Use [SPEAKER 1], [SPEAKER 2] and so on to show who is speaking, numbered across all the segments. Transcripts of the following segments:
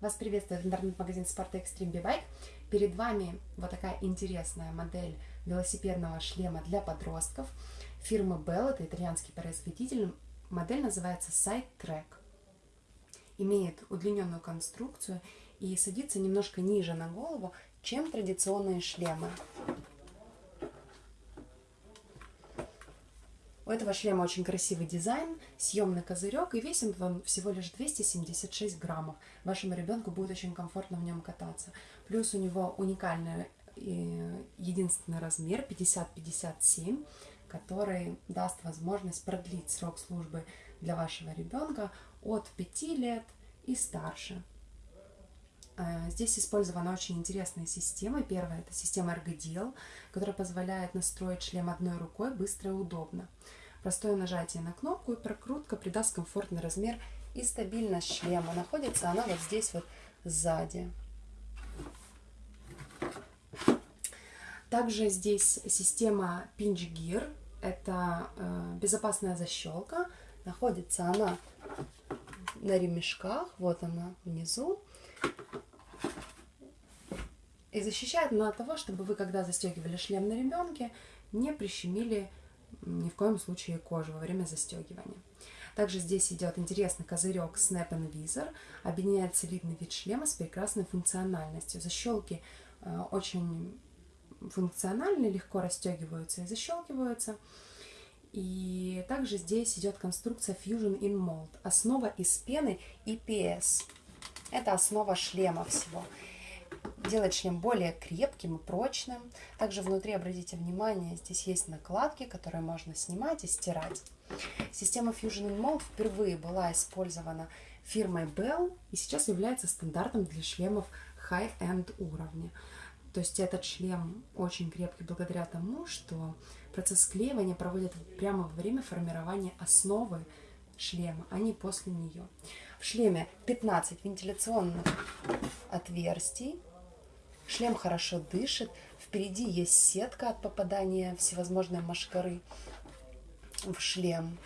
[SPEAKER 1] Вас приветствует интернет-магазин Спорта Extreme B-Bike. Перед вами вот такая интересная модель велосипедного шлема для подростков фирмы Bell, это итальянский производитель. Модель называется Side Track. Имеет удлиненную конструкцию и садится немножко ниже на голову, чем традиционные шлемы. У этого шлема очень красивый дизайн, съемный козырек, и весит он всего лишь 276 граммов. Вашему ребенку будет очень комфортно в нем кататься. Плюс у него уникальный э, единственный размер 50-57, который даст возможность продлить срок службы для вашего ребенка от 5 лет и старше. Э, здесь использована очень интересная система. Первая – это система Ergodial, которая позволяет настроить шлем одной рукой быстро и удобно. Простое нажатие на кнопку и прокрутка придаст комфортный размер и стабильность шлема. Находится она вот здесь вот сзади. Также здесь система Pinch Gear. Это э, безопасная защелка. Находится она на ремешках. Вот она внизу. И защищает от того, чтобы вы, когда застегивали шлем на ребенке, не прищемили ни в коем случае кожу во время застегивания. Также здесь идет интересный козырек Snap and Visor, объединяет солидный вид шлема с прекрасной функциональностью. Защелки э, очень функциональны, легко расстегиваются и защелкиваются. И также здесь идет конструкция Fusion in Mold, основа из пены EPS. Это основа шлема всего делает шлем более крепким и прочным. Также внутри, обратите внимание, здесь есть накладки, которые можно снимать и стирать. Система Fusion Mold впервые была использована фирмой Bell и сейчас является стандартом для шлемов high-end уровня. То есть этот шлем очень крепкий благодаря тому, что процесс склеивания проводят прямо во время формирования основы шлема, а не после нее. В шлеме 15 вентиляционных отверстий, Шлем хорошо дышит. Впереди есть сетка от попадания всевозможной машкары в шлем.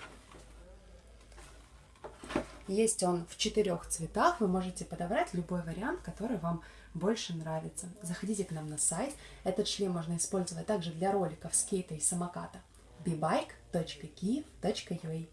[SPEAKER 1] Есть он в четырех цветах. Вы можете подобрать любой вариант, который вам больше нравится. Заходите к нам на сайт. Этот шлем можно использовать также для роликов скейта и самоката. bbike.kiev.ua